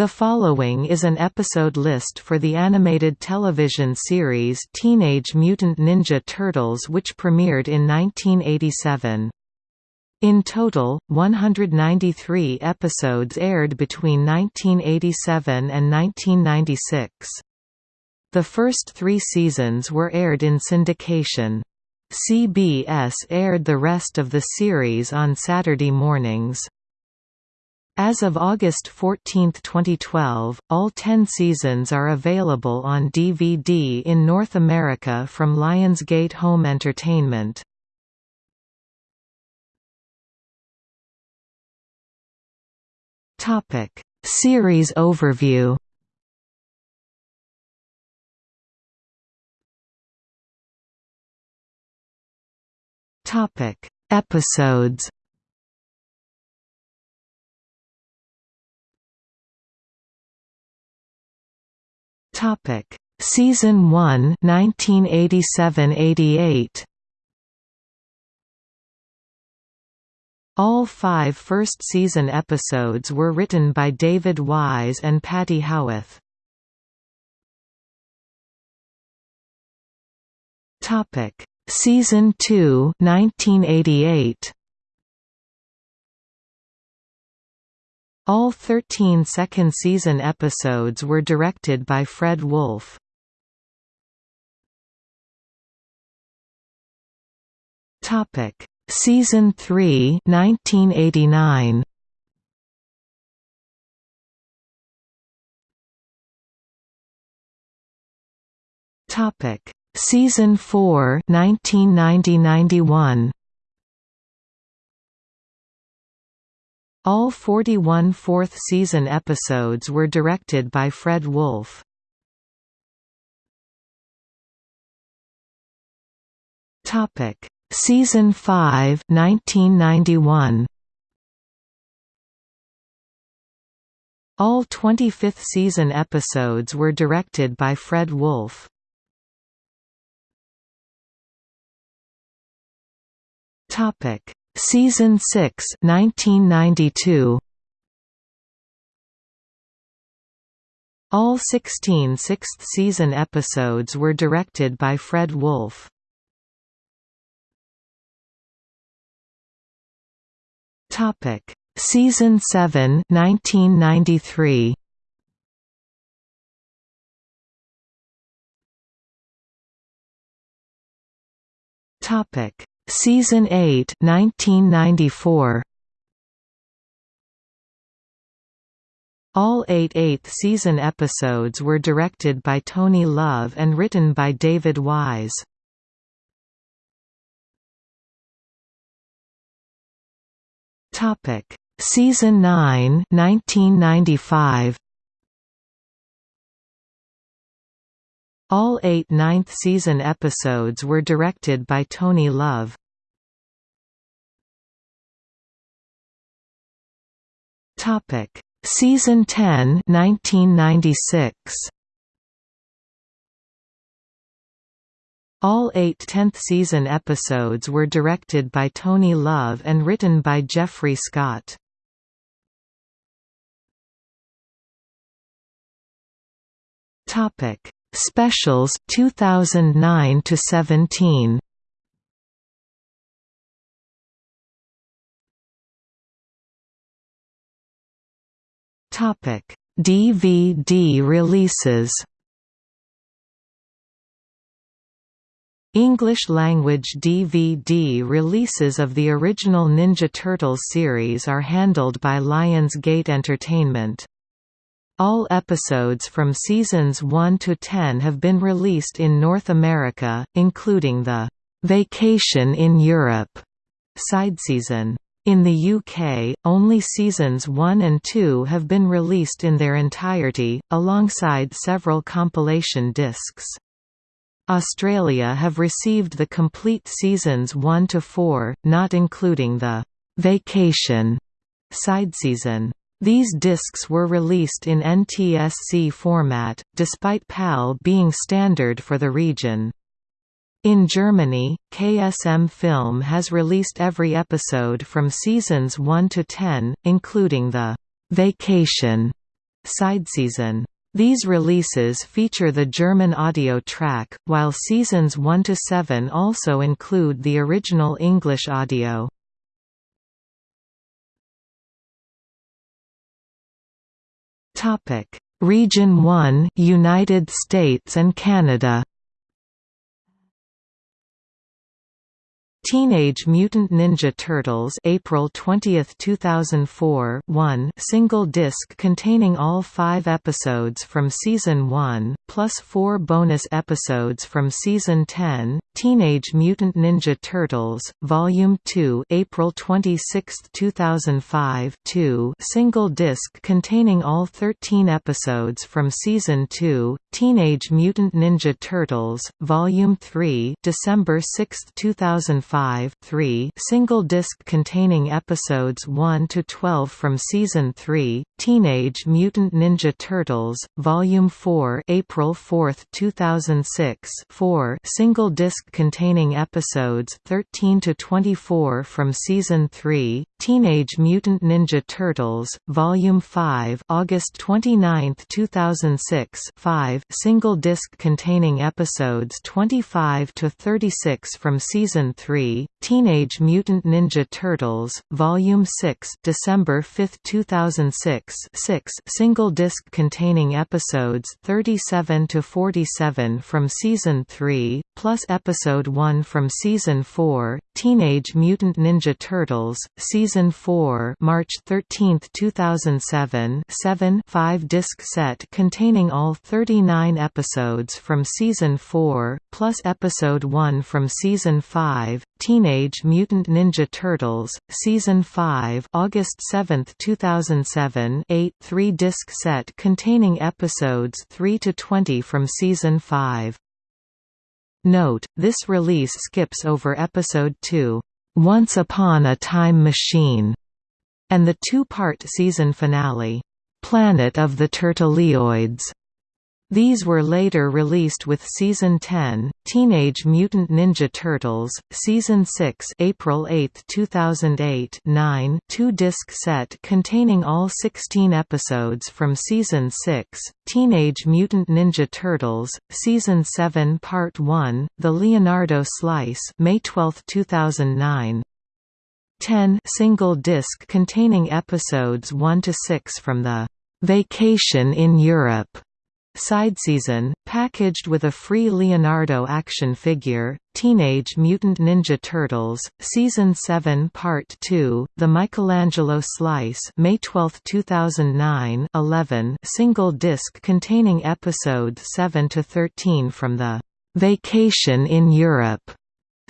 The following is an episode list for the animated television series Teenage Mutant Ninja Turtles which premiered in 1987. In total, 193 episodes aired between 1987 and 1996. The first three seasons were aired in syndication. CBS aired the rest of the series on Saturday mornings. As of August 14, 2012, all 10 seasons are available on DVD in North America from Lionsgate Home Entertainment. Topic: Series overview. Topic: Episodes. Topic: Season 1, 1987–88. All five first-season episodes were written by David Wise and Patty Howarth. Topic: Season 2, 1988. All 13 second-season episodes were directed by Fred Wolf. Topic: Season 3, 1989. Topic: Season 4, 1990–91. All 41 fourth-season episodes were directed by Fred Wolf. Topic: Season 5, 1991. All 25th season episodes were directed by Fred Wolf. Topic: Season 6 1992 All 16 sixth-season episodes were directed by Fred Wolf. Topic: Season 7 1993 Topic: Season 8 1994. All eight eighth-season episodes were directed by Tony Love and written by David Wise. Topic: Season 9 1995. All eight ninth-season episodes were directed by Tony Love. Topic: Season 10, 1996. All eight 10th-season episodes were directed by Tony Love and written by Jeffrey Scott. Topic: Specials 2009 to 17. Topic: DVD releases. English-language DVD releases of the original Ninja Turtles series are handled by Lionsgate Entertainment. All episodes from seasons 1 to 10 have been released in North America, including the "'Vacation in Europe' side season. In the UK, only seasons 1 and 2 have been released in their entirety, alongside several compilation discs. Australia have received the complete seasons 1 to 4, not including the "'Vacation' side season. These discs were released in NTSC format, despite PAL being standard for the region. In Germany, KSM Film has released every episode from seasons 1 to 10, including the «Vacation» side season. These releases feature the German audio track, while seasons 1 to 7 also include the original English audio. Region 1, United States and Canada. Teenage Mutant Ninja Turtles April 20, 2004 1 single disc containing all five episodes from Season 1, plus four bonus episodes from Season 10, Teenage Mutant Ninja Turtles, Volume 2 April 26, 2005 2 single disc containing all 13 episodes from Season 2, Teenage Mutant Ninja Turtles, Volume 3 December 6, 2005 3 single disc containing episodes 1 to 12 from Season 3, Teenage Mutant Ninja Turtles, Volume 4 April 4, 2006 4 single disc containing episodes 13 to 24 from Season 3, Teenage Mutant Ninja Turtles, Volume 5 August 29, 2006 5 single disc containing episodes 25 to 36 from Season 3, Teenage Mutant Ninja Turtles, Volume 6 December 5, 2006 6 single disc containing episodes 37 to 47 from Season 3, plus Episode 1 from Season 4, Teenage Mutant Ninja Turtles, Season 4 March 13, 2007 7 5-disc set containing all 39 episodes from Season 4, plus Episode 1 from Season 5, Teenage Mutant Ninja Turtles, Season 5 August 7, 2007 8 3-disc set containing episodes 3 to 20 from Season 5. Note, this release skips over Episode 2, "'Once Upon a Time Machine' and the two-part season finale, "'Planet of the Turtleoids' These were later released with Season 10, Teenage Mutant Ninja Turtles, Season 6 April 8, 2008 9 two-disc set containing all 16 episodes from Season 6, Teenage Mutant Ninja Turtles, Season 7 Part 1, The Leonardo Slice May 12, 2009 10 single disc containing episodes 1 to 6 from the Vacation in Europe Side season, packaged with a free Leonardo action figure, Teenage Mutant Ninja Turtles, Season 7 Part 2, The Michelangelo Slice May 12, 2009 11 single disc containing episodes 7 to 13 from the "'Vacation in Europe'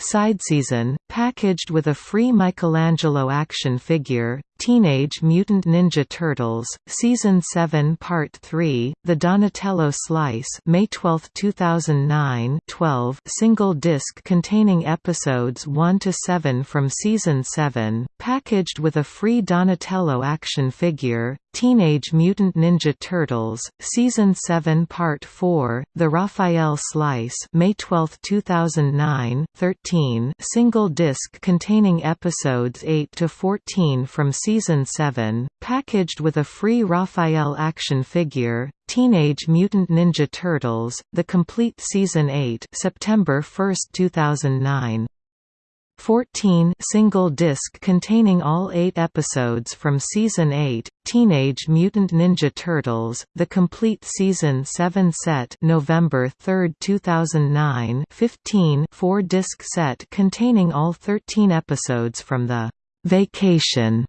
Side season, packaged with a free Michelangelo action figure, Teenage Mutant Ninja Turtles, Season 7 Part 3, The Donatello Slice May 12, 2009 12 single disc containing episodes 1 to 7 from Season 7, packaged with a free Donatello action figure, Teenage Mutant Ninja Turtles, Season 7 Part 4, The Raphael Slice May 12, 2009 13 single disc containing episodes 8 to 14 from Season 7, packaged with a free Raphael action figure, Teenage Mutant Ninja Turtles, The Complete Season 8 September 1, 2009 14 single disc containing all eight episodes from Season 8, Teenage Mutant Ninja Turtles, The Complete Season 7 set November 3, 2009 15 four-disc set containing all 13 episodes from the "'Vacation'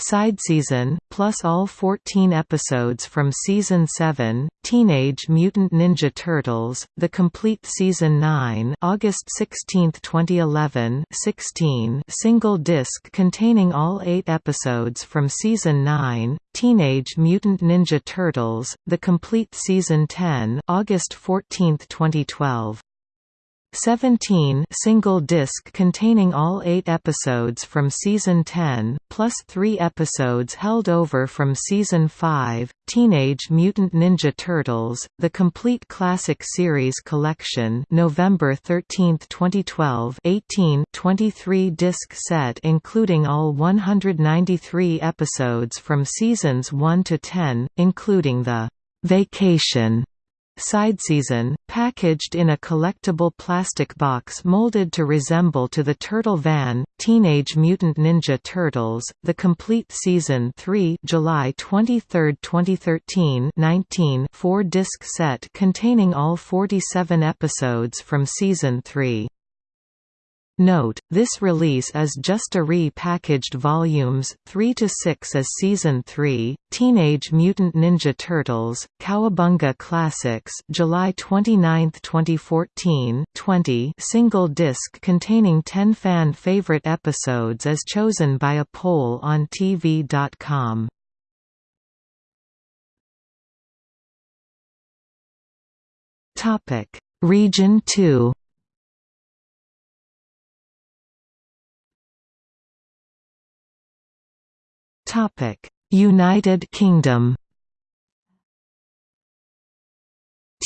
Side season, plus all 14 episodes from Season 7, Teenage Mutant Ninja Turtles, The Complete Season 9 August 16, 2011 16 single disc containing all eight episodes from Season 9, Teenage Mutant Ninja Turtles, The Complete Season 10 August 14, 2012 17 single disc containing all eight episodes from Season 10, plus three episodes held over from Season 5, Teenage Mutant Ninja Turtles, The Complete Classic Series Collection November 13, 2012 18 23-disc set including all 193 episodes from Seasons 1 to 10, including the «Vacation» Sideseason, packaged in a collectible plastic box molded to resemble to the Turtle Van, Teenage Mutant Ninja Turtles, The Complete Season 3 July 23, 2013 19 4-disc set containing all 47 episodes from Season 3. Note, this release is just a re-packaged volumes 3 to 6 as Season 3, Teenage Mutant Ninja Turtles, Cowabunga Classics, July 29, 2014, 20, single disc containing 10 fan favorite episodes as chosen by a poll on TV.com. Region 2 United Kingdom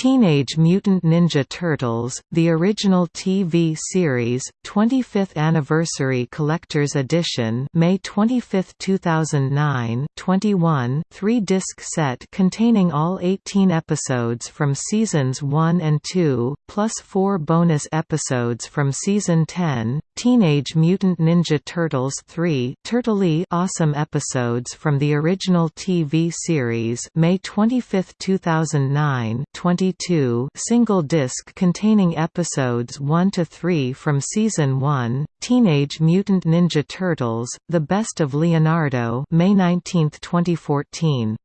Teenage Mutant Ninja Turtles, the original TV series, 25th Anniversary Collector's Edition May 25, 2009 21 3-disc set containing all 18 episodes from Seasons 1 and 2, plus four bonus episodes from Season 10, Teenage Mutant Ninja Turtles 3 Turtley awesome episodes from the original TV series May 25, 2009 20 22 single disc containing episodes 1 to 3 from season 1 Teenage Mutant Ninja Turtles The Best of Leonardo May 19 2014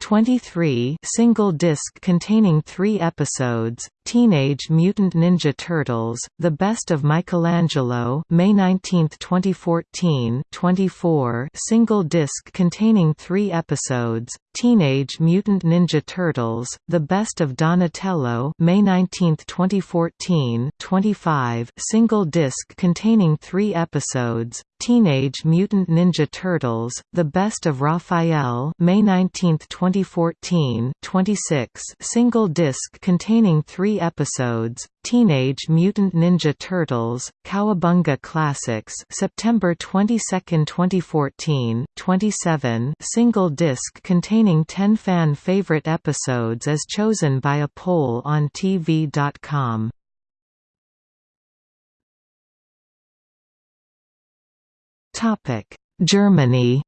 23 single disc containing 3 episodes Teenage Mutant Ninja Turtles: The Best of Michelangelo, May 19, 2014. 24 single disc containing 3 episodes. Teenage Mutant Ninja Turtles: The Best of Donatello, May 19, 2014. 25 single disc containing 3 episodes. Teenage Mutant Ninja Turtles: The Best of Raphael, May 19, 2014. 26 single disc containing 3 episodes, Teenage Mutant Ninja Turtles, Cowabunga Classics September 22, 2014 27 single disc containing 10 fan favorite episodes as chosen by a poll on TV.com. Germany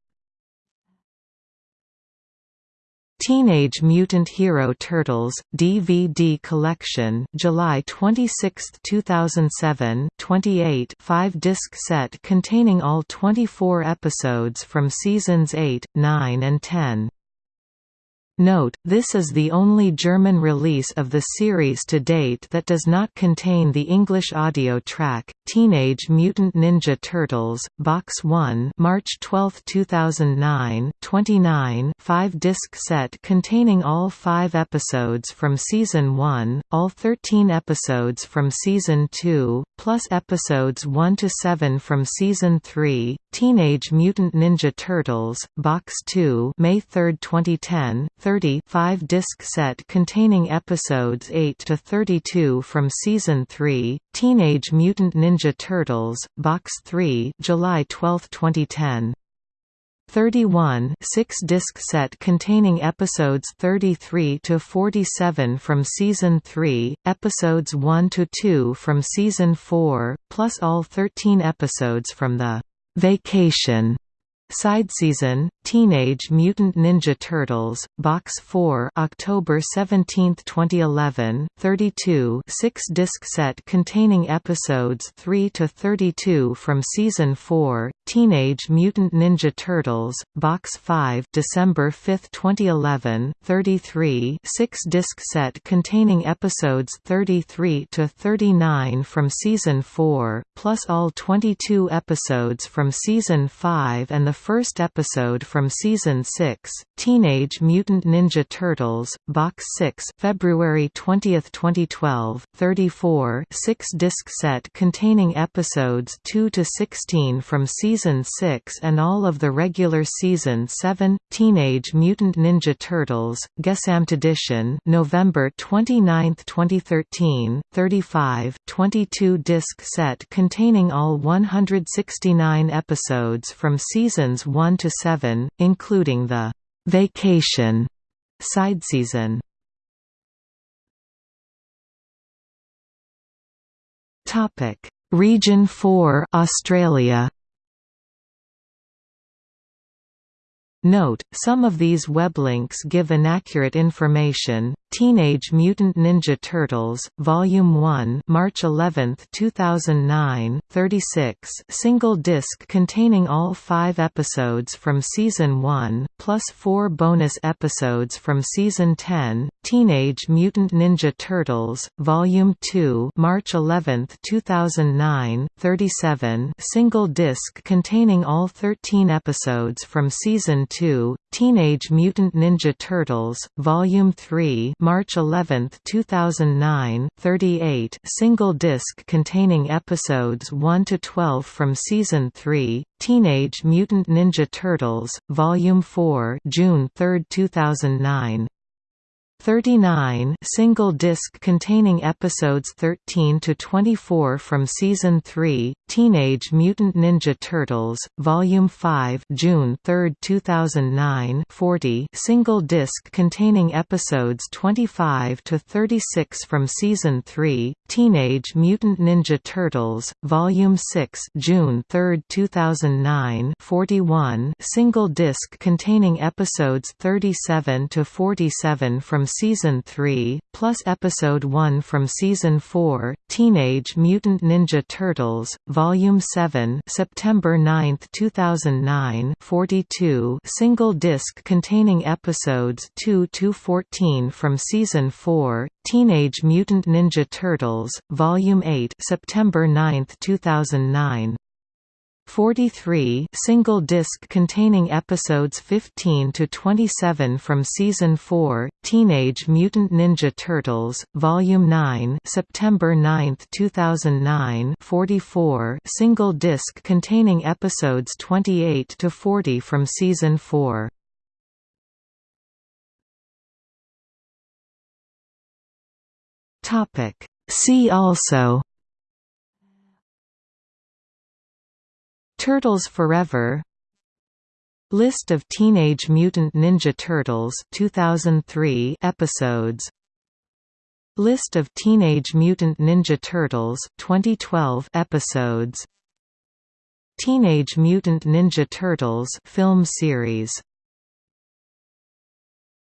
Teenage Mutant Hero Turtles DVD collection July 26, 2007 28 5-disc set containing all 24 episodes from seasons 8, 9 and 10. Note, this is the only German release of the series to date that does not contain the English audio track, Teenage Mutant Ninja Turtles, Box 1 March 12, 2009 29 5-disc set containing all five episodes from Season 1, all 13 episodes from Season 2, plus episodes 1 to 7 from Season 3, Teenage Mutant Ninja Turtles, Box 2 May 3, 2010 30 5-disc set containing episodes 8 to 32 from Season 3, Teenage Mutant Ninja Turtles, Box 3 July 12, 2010. 31 6-disc set containing episodes 33 to 47 from season 3, episodes 1 to 2 from season 4, plus all 13 episodes from the Vacation Sideseason, Teenage Mutant Ninja Turtles, Box 4 October 17, 2011 32 6-disc set containing episodes 3 to 32 from Season 4, Teenage Mutant Ninja Turtles, Box 5 December 5, 2011 33 6-disc set containing episodes 33 to 39 from Season 4, plus all 22 episodes from Season 5 and the first episode from season 6, Teenage Mutant Ninja Turtles, Box 6, February 20, 2012, 34, 6-disc set containing episodes 2 to 16 from season 6 and all of the regular season 7, Teenage Mutant Ninja Turtles, Gesamt Edition, November 29, 2013, 35, 22-disc set containing all 169 episodes from seasons 1 to 7, including the Vacation side season. Topic: Region 4, Australia. Note, some of these web links give inaccurate information. Teenage Mutant Ninja Turtles, Volume 1, March 11, 2009, 36, single disc containing all 5 episodes from season 1 plus 4 bonus episodes from season 10. Teenage Mutant Ninja Turtles, Volume 2, March 11, 2009, 37, single disc containing all 13 episodes from season 2, Teenage Mutant Ninja Turtles, Volume 3 March 11, 2009, 38 single disc containing episodes 1 to 12 from Season 3, Teenage Mutant Ninja Turtles, Volume 4 June 3, 2009 39 single disc containing episodes 13 to 24 from season 3 Teenage Mutant Ninja Turtles volume 5 June 3 2009 40 single disc containing episodes 25 to 36 from season 3 Teenage Mutant Ninja Turtles volume 6 June 3 2009 41 single disc containing episodes 37 to 47 from Season 3, plus Episode 1 from Season 4, Teenage Mutant Ninja Turtles, Volume 7 September 9, 2009 42 single disc containing episodes 2–14 from Season 4, Teenage Mutant Ninja Turtles, Volume 8 September 9, 2009 43 single disc containing episodes 15 to 27 from season 4 Teenage Mutant Ninja Turtles volume 9 September 9 2009 44 single disc containing episodes 28 to 40 from season 4 topic. See also Turtles Forever. List of Teenage Mutant Ninja Turtles 2003 episodes. List of Teenage Mutant Ninja Turtles 2012 episodes. Teenage Mutant Ninja Turtles film series